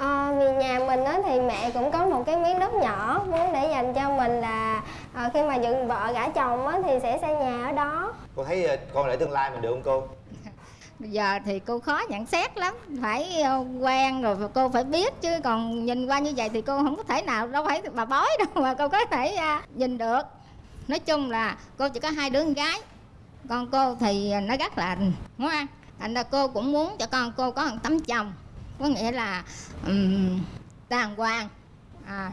Ờ, vì nhà mình á thì mẹ cũng có một cái miếng đất nhỏ muốn để dành cho mình là ờ, khi mà dựng vợ gả chồng á thì sẽ xây nhà ở đó. Cô thấy ờ, con rể tương lai mình được không cô? Bây giờ thì cô khó nhận xét lắm Phải quen rồi cô phải biết Chứ còn nhìn qua như vậy thì cô không có thể nào Đâu phải bà bói đâu mà cô có thể à, nhìn được. Nói chung là cô chỉ có hai đứa con gái Con cô thì nó rất là ngoan Thành ra cô cũng muốn cho con cô có một tấm chồng Có nghĩa là um, đàng hoàng. À,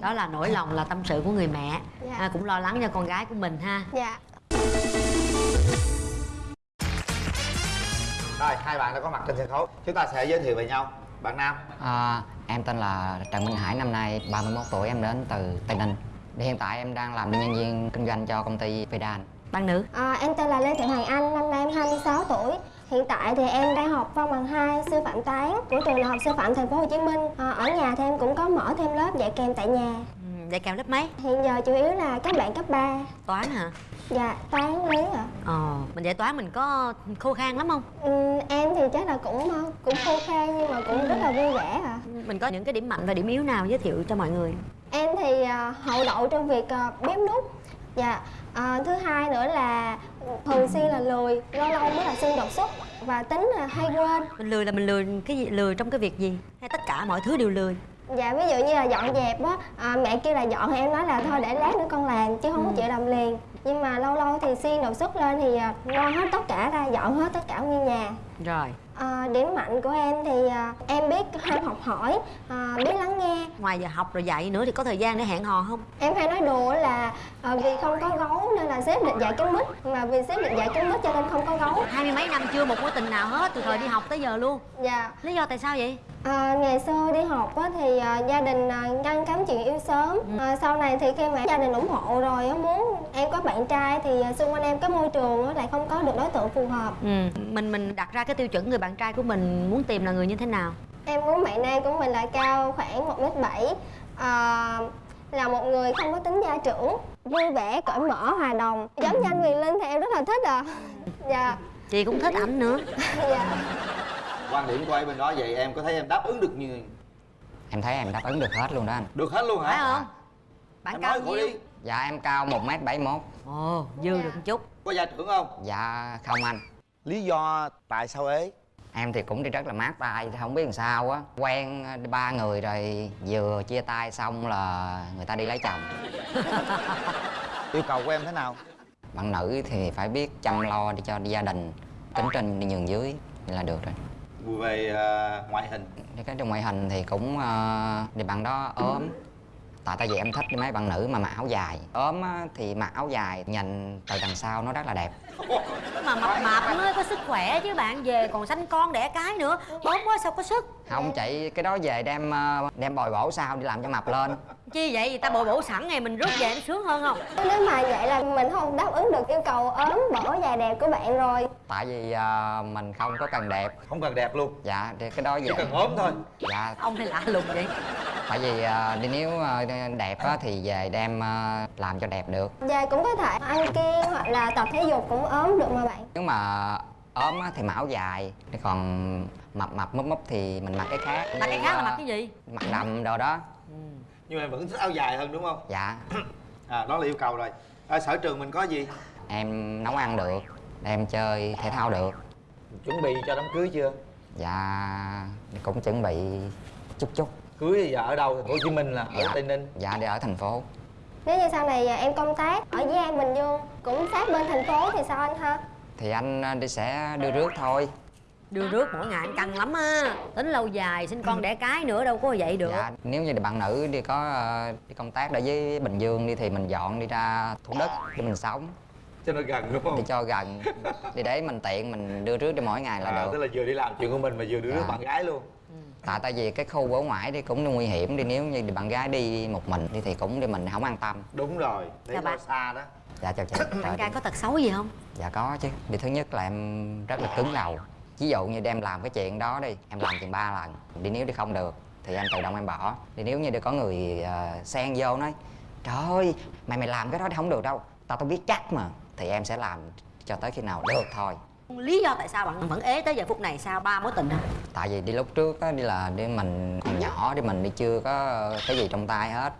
đó là nỗi lòng là tâm sự của người mẹ. Dạ. à, cũng lo lắng cho con gái của mình ha. Dạ. Rồi hai bạn đã có mặt trên sân khấu. Chúng ta sẽ giới thiệu về nhau. Bạn nam. À, em tên là Trần Minh Hải, năm nay 31 tuổi, em đến từ Tây Ninh. Hiện tại em đang làm nhân viên kinh doanh cho công ty Vedan. bạn nữ. Ờ, em tên là Lê Thị Hoàng Anh năm nay em 26 tuổi hiện tại thì em đang học văn bằng 2 sư phạm toán của trường đại học sư phạm thành phố Hồ Chí Minh. Ờ, ở nhà thì em cũng có mở thêm lớp dạy kèm tại nhà. Ừ, dạy kèm lớp mấy? Hiện giờ chủ yếu là các bạn cấp 3 toán hả? Dạ toán lý ạ. Ờ mình dạy toán mình có khô khan lắm không? Ừ, em thì chắc là cũng ờ, cũng khô khan nhưng mà cũng rất là vui vẻ à. mình có những cái điểm mạnh và điểm yếu nào giới thiệu cho mọi người? Em thì ờ, hậu đậu trong việc ờ, bếp nút. Dạ. Ờ, thứ hai nữa là thường xuyên là lười, lâu lâu mới là xuyên đột xuất và tính là hay quên. mình lười là mình lười cái gì lười trong cái việc gì hay tất cả mọi thứ đều lười Dạ ví dụ như là dọn dẹp á, à, mẹ kêu là dọn thì em nói là thôi để lát nữa con làm chứ không có chịu làm liền. Nhưng mà lâu lâu thì xuyên đột xuất lên thì ờ, lo hết tất cả ra, dọn hết tất cả nguyên nhà. rồi À, điểm mạnh của em thì à, em biết ham học hỏi, à, biết lắng nghe. ngoài giờ học rồi dạy nữa thì có thời gian để hẹn hò không? Em hay nói đùa là à, vì không có gấu nên là sếp định dạy cái mít Mà vì sếp định dạy cái mít cho nên không có gấu. Hai mươi mấy năm chưa một mối tình nào hết từ thời đi học tới giờ luôn. Dạ. Lý do tại sao vậy à, Ngày xưa đi học á, thì à, gia đình à, ngăn cấm chuyện yêu sớm. À, Sau này thì khi mà gia đình ủng hộ rồi á, muốn em có bạn trai Thì à, xung quanh em cái môi trường á, lại không có được đối tượng phù hợp. Ừ. Mình mình đặt ra cái tiêu chuẩn người bạn trai của mình muốn tìm là người như thế nào? Em muốn bạn nam của mình là cao khoảng 1m7 à, Là một người không có tính gia trưởng Vui vẻ, cởi mở, hòa đồng. Giống như anh Quyền Linh thì em rất là thích à. Dạ. Chị cũng thích ảnh nữa. Dạ quan điểm của em bên đó vậy em có thấy em đáp ứng được như Em thấy em đáp ứng được hết luôn đó anh. được hết luôn hả phải không bạn em cao nhiêu đi Dạ em cao 1m71. ồ dư được một chút có gia trưởng không Dạ không anh. lý do tại sao ế Em thì cũng đi rất là mát tay, không biết làm sao á. Quen ba người rồi vừa chia tay xong là người ta đi lấy chồng. yêu cầu của em thế nào Bạn nữ thì phải biết chăm lo đi cho gia đình, tính trên đi nhường dưới là được rồi. Về à, ngoại hình. Cái trong ngoại hình thì cũng uh, thì bạn đó ốm. Tại tại vì em thích mấy bạn nữ mà mặc áo dài. Ốm á, thì mặc áo dài nhìn từ đằng sau nó rất là đẹp. Mà mập mạp mới có sức khỏe chứ bạn về còn sanh con đẻ cái nữa. Ốm quá sao có sức? Không chị cái đó về đem ờ, đem bồi bổ sao đi làm cho mập lên chi vậy? Người ta bồi bổ sẵn ngày mình rút về nó sướng hơn không? Nếu mà vậy là mình không đáp ứng được yêu cầu ốm bổ dài đẹp của bạn rồi. Tại vì ờ, mình không có cần đẹp. Không cần đẹp luôn. Dạ thì cái đó chỉ về cần ốm thôi. Dạ. Ông này lạ lùng vậy. Tại vì đi nếu ờ, đẹp á, thì về đem ờ, làm cho đẹp được. Và cũng có thể ăn kiêng hoặc là tập thể dục cũng ốm được mà bạn. Nếu mà ốm á, thì mặc áo dài. Còn mập mập múp múp thì mình mặc cái khác. Mà cái khác là mặc cái gì? Mặc đầm đồ đó nhưng mà em vẫn thích áo dài hơn đúng không? Dạ. À đó là yêu cầu rồi. À, sở trường mình có gì? Em nấu ăn được em chơi thể thao được. Chuẩn bị cho đám cưới chưa? Dạ cũng chuẩn bị chút chút. Cưới thì giờ ở đâu? Thành phố hồ chí minh là ở Dạ. tây ninh. Dạ đi ở thành phố. Nếu như sau này em công tác ở Dĩ An Bình Dương cũng sát bên thành phố thì sao anh ha? thì anh ờ, đi sẽ đưa rước thôi đưa rước mỗi ngày anh căng lắm á. Tính lâu dài sinh con đẻ cái nữa đâu có vậy được. Dạ nếu như bạn nữ đi có ờ, đi công tác ở với bình dương đi thì mình dọn đi ra thủ đức để mình sống. Cho nó gần đúng đi không cho gần. Đi để mình tiện mình đưa rước đi mỗi ngày là à, tức được là vừa đi làm chuyện của mình mà vừa đưa Dạ. bạn gái luôn. Tại tại vì cái khu ở ngoài đi cũng nguy hiểm đi nếu như bạn gái đi một mình đi thì cũng đi mình không an tâm. Đúng rồi lo bạn. xa đó. Dạ chào chị. Bạn Chào trai có tật xấu gì không? Dạ có chứ. Đi thứ nhất là em rất là cứng đầu ví dụ như đem làm cái chuyện đó đi em làm chừng ba lần đi nếu đi không được thì em tự động em bỏ. Đi nếu như đi có người ờ, xen vô nói trời ơi mày mày làm cái đó thì không được đâu tao tao biết chắc mà. Thì em sẽ làm cho tới khi nào được thôi. Lý do tại sao bạn vẫn ế tới giờ phút này sau ba mối tình hả? Tại vì đi lúc trước á đi là đi mình còn nhỏ đi mình đi chưa có cái gì trong tay hết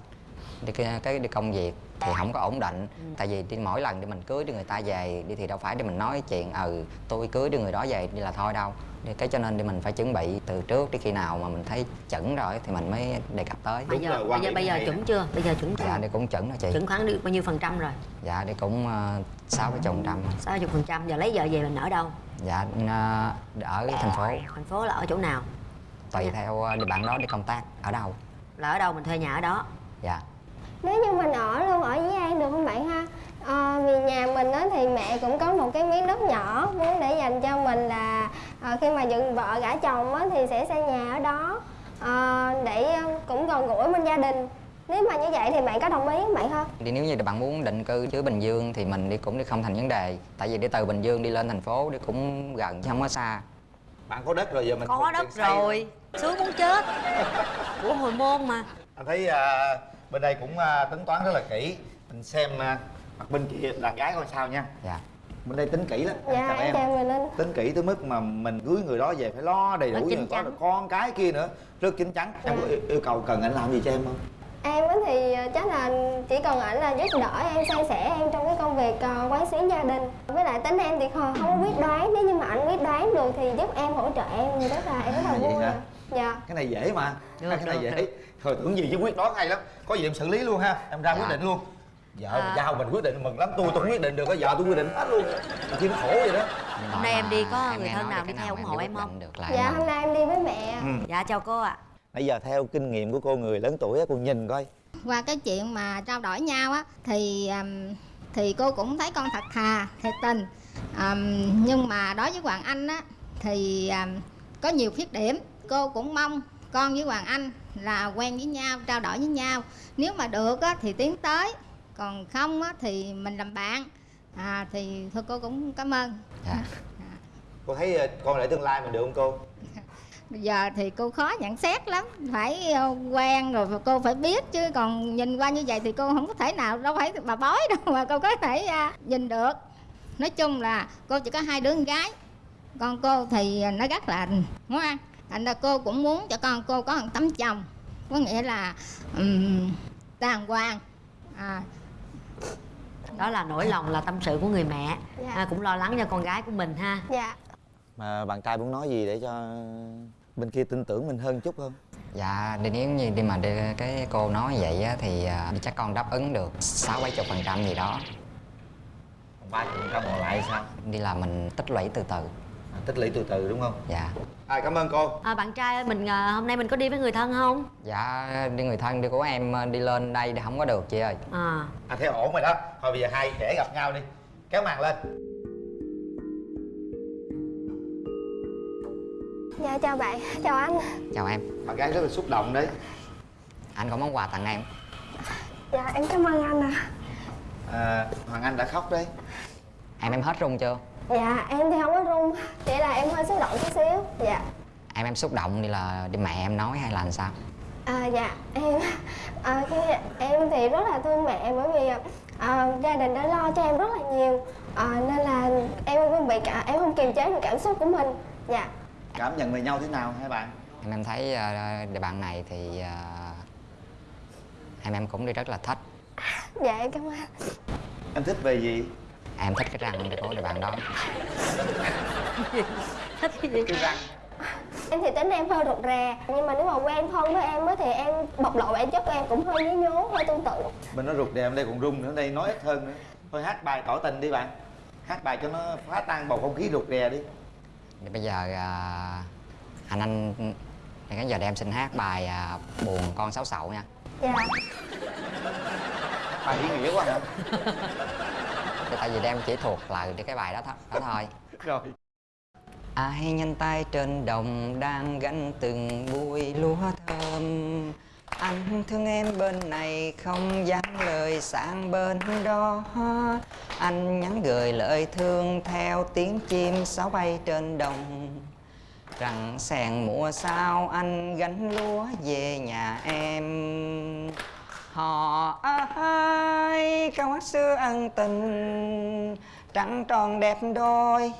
đi cái, cái đi công việc thì không có ổn định. Tại vì đi mỗi lần đi mình cưới đi người ta về đi thì đâu phải để mình nói chuyện ừ tôi cưới đi người đó về đi là thôi đâu. Cái cho nên đi mình phải chuẩn bị từ trước đi khi nào mà mình thấy chuẩn rồi thì mình mới đề cập tới. Bây Đúng giờ rồi, bây giờ bây giờ chuẩn chưa? Bây giờ chuẩn chưa? Dạ đi cũng chuẩn rồi chị. Chuẩn khoảng được bao nhiêu phần trăm rồi? Dạ đi cũng ờ, sáu mươi phần trăm. Sáu chục phần trăm. Giờ lấy vợ về mình ở đâu? Dạ ờ, ở thành phố. thành phố là ở chỗ nào? Tùy theo ờ, bạn đó đi công tác. Ở đâu? Là ở đâu mình thuê nhà ở đó? Dạ nếu như mình ở luôn ở với An được không bạn ha? Ờ, vì nhà mình á thì mẹ cũng có một cái miếng đất nhỏ muốn để dành cho mình là ờ, khi mà dựng vợ gả chồng á thì sẽ xây nhà ở đó. Ờ, để cũng gần gũi bên gia đình. Nếu mà như vậy thì bạn có đồng ý không bạn ha? Đi nếu như bạn muốn định cư dưới Bình Dương thì mình đi cũng đi không thành vấn đề. Tại vì đi từ Bình Dương đi lên thành phố đi cũng gần chứ không có xa. Bạn có đất rồi giờ mình có đất rồi. sướng muốn chết. Của hồi môn mà. Anh thấy à, bên đây cũng à, tính toán rất là kỹ. Mình xem à, mặt bên kia đàn gái coi sao nha. Dạ. Bên đây tính kỹ lắm. Dạ chào em chào linh tính kỹ tới mức mà mình cưới người đó về phải lo đầy đủ rồi có được con cái kia nữa. Rất chín chắn. Em có yêu, yêu cầu cần anh làm gì cho em không? Em á thì ờ, chắc là chỉ cần ảnh là giúp đỡ em, san sẻ em trong cái công việc ờ, quán xuyến gia đình. Với lại tính em thì không, không có quyết đoán, nếu như mà ảnh quyết đoán được thì giúp em hỗ trợ em. Thì rất là em rất là vui? Dạ. Cái này dễ mà. Được, cái này được, dễ. được. thôi tưởng gì chứ quyết đoán hay lắm. Có gì em xử lý luôn ha. Em ra Dạ. quyết định luôn. Vợ À. mà giao mình quyết định mừng lắm. Tôi tôi quyết định được có vợ tôi quyết định hết luôn. Chứ nó khổ vậy đó. Hôm nay em đi có em người thân nào đi theo ủng hộ em không? được lại Dạ hôm nay em đi với mẹ. Ừ. dạ chào cô ạ. Bây giờ theo kinh nghiệm của cô người lớn tuổi á cô nhìn coi. Qua cái chuyện mà trao đổi nhau á thì um, thì cô cũng thấy con thật thà thiệt tình. Um, nhưng mà đối với hoàng anh á thì um, có nhiều khuyết điểm cô cũng mong con với hoàng anh là quen với nhau trao đổi với nhau. Nếu mà được á thì tiến tới. Còn không á thì mình làm bạn. À thì thôi cô cũng cảm ơn. Dạ. Cô thấy ờ, con để tương lai mình được không cô? Bây giờ thì cô khó nhận xét lắm. Phải ờ, quen rồi cô phải biết chứ. Còn nhìn qua như vậy thì cô không có thể nào đâu phải bà bói đâu mà cô có thể à, nhìn được. Nói chung là cô chỉ có hai đứa con gái. Con cô thì nó rất là ngoan thành ra cô cũng muốn cho con cô có một tấm chồng. Có nghĩa là um, đàng hoàng. À, đó là nỗi lòng là tâm sự của người mẹ. Dạ. à, cũng lo lắng cho con gái của mình ha. Dạ. Mà bạn trai muốn nói gì để cho bên kia tin tưởng mình hơn chút không? Dạ đi nếu như đi mà đi, cái cô nói vậy á, thì à, chắc con đáp ứng được sáu bảy chục phần trăm gì đó. Ba chục phần trăm còn lại sao? Đi là mình tích lũy từ từ tích lũy từ từ đúng không? Dạ. À, cảm ơn cô. À, bạn trai ơi mình à, hôm nay mình có đi với người thân không? Dạ đi người thân đi của em à, đi lên đây thì không có được chị ơi. À. À thấy ổn rồi đó. Thôi bây giờ hai trẻ gặp nhau đi. Kéo màn lên. Dạ chào bạn, chào anh. Chào em. Bạn gái rất là xúc động đấy. Anh có món quà tặng em. Dạ em cảm ơn anh ạ. À, hoàng anh đã khóc đấy. Em em hết run chưa Dạ em thì không có run. Chỉ là em hơi xúc động chút xíu. Dạ. Em em xúc động đi là đi mẹ em nói hay là làm sao? À, dạ em à, cái, em thì rất là thương mẹ bởi vì à, gia đình đã lo cho em rất là nhiều. À, nên là em không bị cả em không kiềm chế được cảm xúc của mình. Dạ. Cảm nhận về nhau thế nào hai bạn? Em em thấy uh, địa bạn này thì à, em em cũng đi rất là thích. Dạ em cảm ơn. Em thích về gì em thích cái răng của địa bạn đó. Thích cái gì? Cái răng. Em thì tính em hơi rụt rè nhưng mà nếu mà quen thân với em á thì em bộc lộ bản chất của em cũng hơi nhí nhố hơi tương tự. Bên nó rụt rè bên đây còn rung nữa đây nói ít hơn nữa. Thôi hát bài tỏ tình đi bạn. Hát bài cho nó phá tan bầu không khí rụt rè đi. Thì bây giờ à, anh anh thì cái giờ để em xin hát bài à, buồn con sáu sậu nha. Dạ. Bài ý nghĩa quá hả Thì tại vì đem chỉ thuộc để cái bài đó, th- đó thôi. Rồi. Ai nhanh tay trên đồng đang gánh từng bụi lúa thơm. Anh thương em bên này không dám lời sang bên đó. Anh nhắn gửi lời thương theo tiếng chim sáo bay trên đồng. Rằng sèn mùa sao anh gánh lúa về nhà em Họ ai cao hát xưa ân tình, trăng tròn đẹp đôi,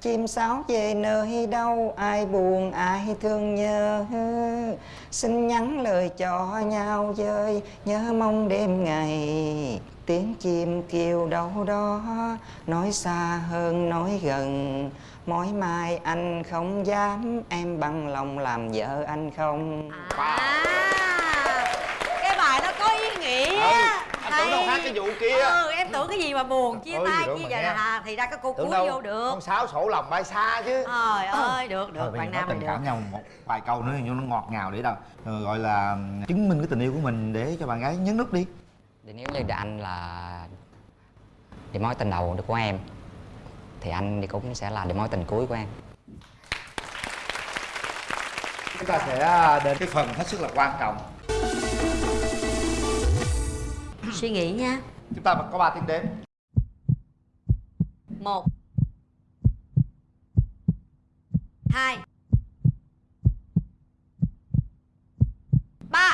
chim sáo về nơi đâu, ai buồn, ai thương nhớ. Xin nhắn lời cho nhau dơi nhớ mong đêm ngày, tiếng chim kêu đâu đó, nói xa hơn, nói gần. Mỗi mai anh không dám, em bằng lòng làm vợ anh không? À. wow bài nó có ý nghĩa Ừ, anh tưởng đâu hát cái vụ kia. ừ em tưởng cái gì mà buồn chia Ôi, tay chia giờ nghe. à, thì ra cái cô tưởng cuối vô được. con sáo sổ lòng bay xa chứ. Trời ơi được được bạn nam mình tình được cảm nhau một vài câu nữa cho nó ngọt ngào để đâu. Ờ, gọi là chứng minh cái tình yêu của mình để cho bạn gái nhấn nút đi. Thì nếu như anh là điểm mối tình đầu của em thì anh thì cũng sẽ là điểm mối tình cuối của em. Chúng ta sẽ à, đến cái phần hết sức là quan trọng suy nghĩ nha. Chúng ta có 3 tiếng đếm. Một. Hai. Ba.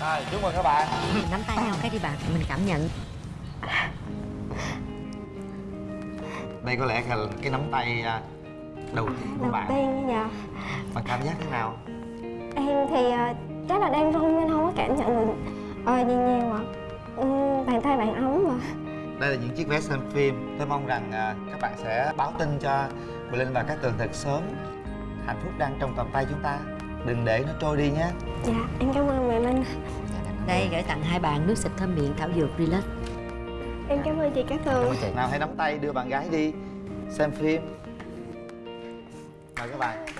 Rồi chúc mừng các bạn. Nắm tay nhau cái đi bạn mình cảm nhận. Đây có lẽ là cái nắm tay à, đầu tiên của đầu bạn. tiên giờ bạn cảm giác thế nào? Em thì ờ, chắc là đang run nên không có cảm nhận được. Ờ gì nhiều ạ ừ, bàn tay bạn ấm mà. Đây là những chiếc vé xem phim. Tôi mong rằng à, các bạn sẽ báo tin cho Bùi Linh và các tường thật sớm. Hạnh phúc đang trong tầm tay chúng ta. Đừng để nó trôi đi nhé. Dạ em cảm ơn mẹ linh. Đây gửi tặng hai bạn nước xịt thơm miệng thảo dược relax. Em cảm ơn chị Cát Tường chị. Nào hãy nắm tay đưa bạn gái đi xem phim mời các bạn.